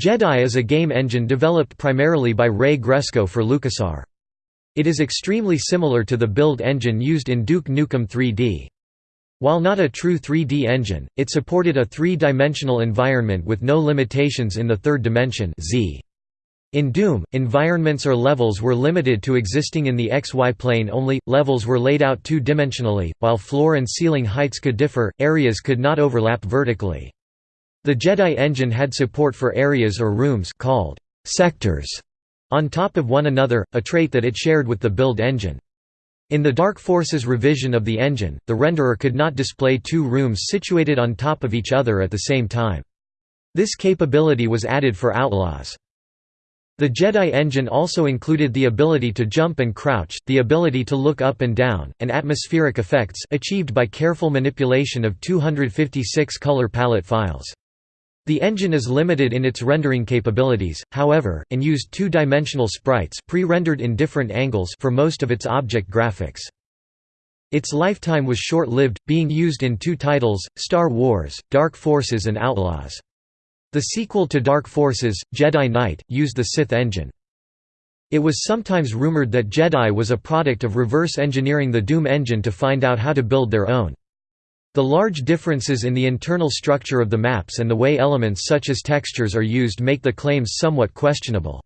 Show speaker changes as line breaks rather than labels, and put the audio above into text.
Jedi is a game engine developed primarily by Ray Gresko for LucasArts. It is extremely similar to the build engine used in Duke Nukem 3D. While not a true 3D engine, it supported a three-dimensional environment with no limitations in the third dimension Z. In Doom, environments or levels were limited to existing in the XY plane only, levels were laid out two-dimensionally, while floor and ceiling heights could differ, areas could not overlap vertically. The Jedi engine had support for areas or rooms called sectors on top of one another, a trait that it shared with the build engine. In the Dark Forces revision of the engine, the renderer could not display two rooms situated on top of each other at the same time. This capability was added for Outlaws. The Jedi engine also included the ability to jump and crouch, the ability to look up and down, and atmospheric effects achieved by careful manipulation of 256 color palette files. The engine is limited in its rendering capabilities, however, and used two-dimensional sprites pre-rendered in different angles for most of its object graphics. Its lifetime was short-lived, being used in two titles, Star Wars, Dark Forces and Outlaws. The sequel to Dark Forces, Jedi Knight, used the Sith engine. It was sometimes rumored that Jedi was a product of reverse engineering the Doom engine to find out how to build their own. The large differences in the internal structure of the maps and the way elements such as textures are used make the claims somewhat questionable.